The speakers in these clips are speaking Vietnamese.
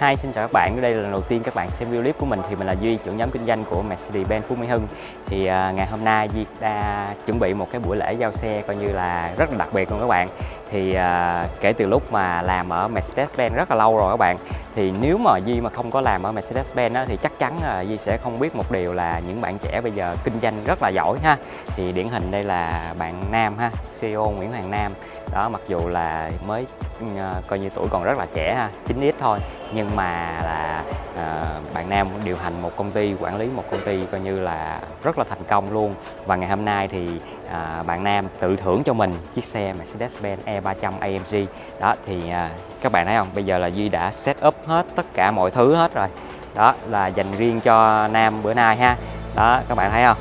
Hi, xin chào các bạn. Đây là lần đầu tiên các bạn xem video clip của mình thì mình là Duy, trưởng nhóm kinh doanh của Mercedes-Benz Phú Mỹ Hưng. Thì uh, ngày hôm nay Duy đã chuẩn bị một cái buổi lễ giao xe coi như là rất là đặc biệt luôn các bạn. Thì uh, kể từ lúc mà làm ở Mercedes-Benz rất là lâu rồi các bạn. Thì nếu mà Duy mà không có làm ở Mercedes-Benz thì chắc chắn uh, Duy sẽ không biết một điều là những bạn trẻ bây giờ kinh doanh rất là giỏi ha. Thì điển hình đây là bạn Nam ha, CEO Nguyễn Hoàng Nam. Đó mặc dù là mới À, coi như tuổi còn rất là trẻ ha, 9x thôi. Nhưng mà là à, bạn Nam điều hành một công ty quản lý một công ty coi như là rất là thành công luôn. Và ngày hôm nay thì à, bạn Nam tự thưởng cho mình chiếc xe Mercedes-Benz E300 AMG đó thì à, các bạn thấy không? Bây giờ là Duy đã set up hết tất cả mọi thứ hết rồi. Đó là dành riêng cho Nam bữa nay ha. Đó các bạn thấy không?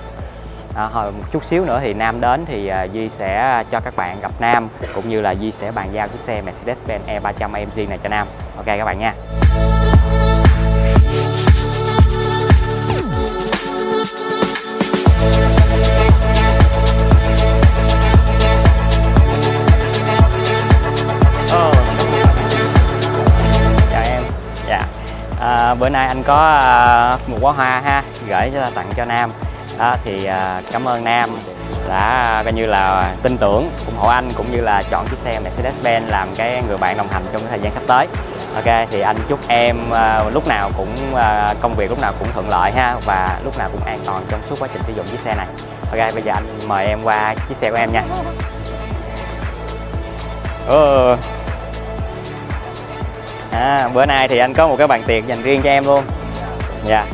À, hồi một chút xíu nữa thì Nam đến thì uh, Duy sẽ cho các bạn gặp Nam cũng như là Duy sẽ bàn giao chiếc xe Mercedes-Benz E300 AMG này cho Nam. Ok các bạn nha. Chào em. Dạ. À, Bữa nay anh có một bó hoa ha Gửi cho tặng cho Nam đó thì à, cảm ơn Nam đã à, coi như là tin tưởng ủng hộ anh cũng như là chọn chiếc xe Mercedes-Benz làm cái người bạn đồng hành trong cái thời gian sắp tới Ok thì anh chúc em uh, lúc nào cũng uh, công việc lúc nào cũng thuận lợi ha và lúc nào cũng an toàn trong suốt quá trình sử dụng chiếc xe này Ok bây giờ anh mời em qua chiếc xe của em nha ừ. à, bữa nay thì anh có một cái bàn tiệc dành riêng cho em luôn dạ yeah.